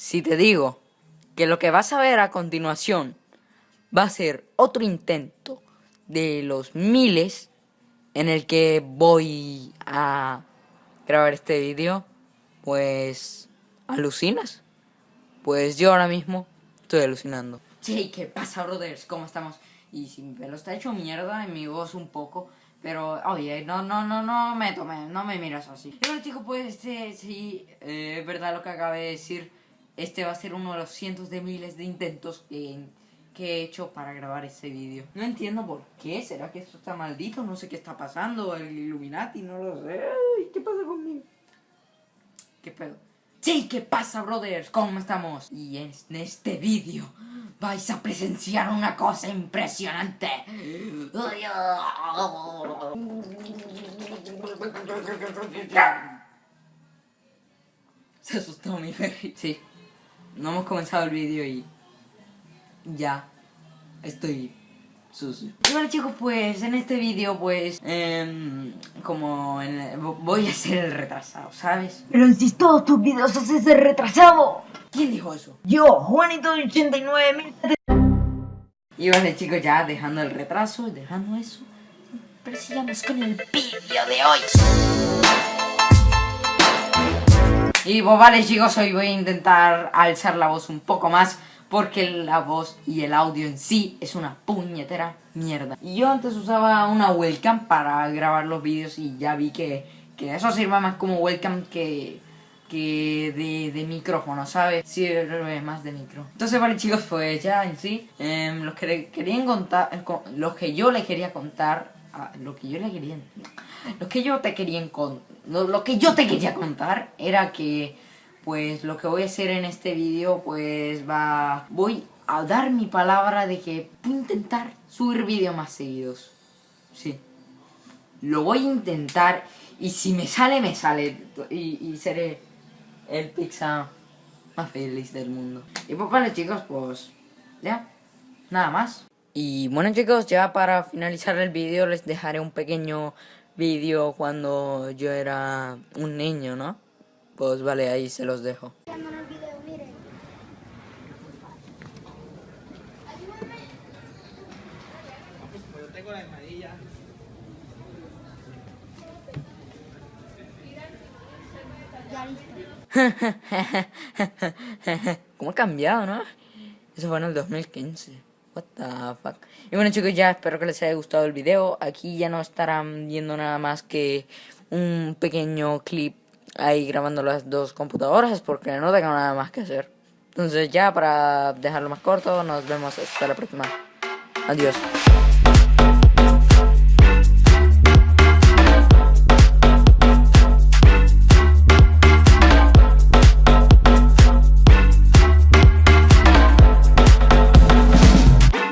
Si te digo que lo que vas a ver a continuación va a ser otro intento de los miles en el que voy a grabar este vídeo, pues alucinas. Pues yo ahora mismo estoy alucinando. Sí, ¿qué pasa, brothers? ¿Cómo estamos? Y si mi pelo está hecho mierda y mi voz un poco, pero oye, no, no, no, no me tome, no me miras así. Y bueno, chicos, pues sí, eh, es verdad lo que acabé de decir. Este va a ser uno de los cientos de miles de intentos que, he hecho para grabar este vídeo. No entiendo por qué, ¿será que esto está maldito? No sé qué está pasando, el Illuminati, no lo sé. ¿Qué pasa conmigo? ¿Qué pedo? Sí, ¿qué pasa, brothers? ¿Cómo estamos? Y en este vídeo vais a presenciar una cosa impresionante. Se asustó mi Ferry. Sí, no hemos comenzado el vídeo y ya estoy sucio. Y bueno chicos, pues en este vídeo pues em, como voy a ser el retrasado, ¿sabes? Pero si todos tus vídeos haces el retrasado. ¿Quién dijo eso? Yo, Juanito de 89 Y vale chicos, ya dejando el retraso, dejando eso, sigamos con el vídeo de hoy. Y pues vale chicos, hoy voy a intentar alzar la voz un poco más porque la voz y el audio en sí es una puñetera mierda. Y yo antes usaba una webcam para grabar los vídeos y ya vi que, que eso sirve más como webcam que, que de, de, micrófono, ¿sabes? Sirve más de micro. Entonces, vale chicos, pues ya en sí, eh, los que querían contar, eh, los que yo le quería contar, ah, lo que yo le quería, lo que yo te quería lo que yo te quería contar era que pues lo que voy a hacer en este vídeo pues va... Voy a dar mi palabra de que voy a intentar subir vídeos más seguidos. Sí. Lo voy a intentar y si me sale, me sale. Y, seré el pizza más feliz del mundo. Y pues vale chicos, pues ya, nada más. Y bueno chicos, ya para finalizar el vídeo les dejaré un pequeño vídeo cuando yo era un niño, ¿no? Pues vale, ahí se los dejo. ¿Cómo ha cambiado, no? Eso fue en el 2015. What the fuck. Y bueno chicos, ya espero que les haya gustado el video. Aquí ya no estarán viendo nada más que un pequeño clip ahí grabando las dos computadoras porque no tengo nada más que hacer. Entonces ya para dejarlo más corto, nos vemos hasta la próxima. Adiós.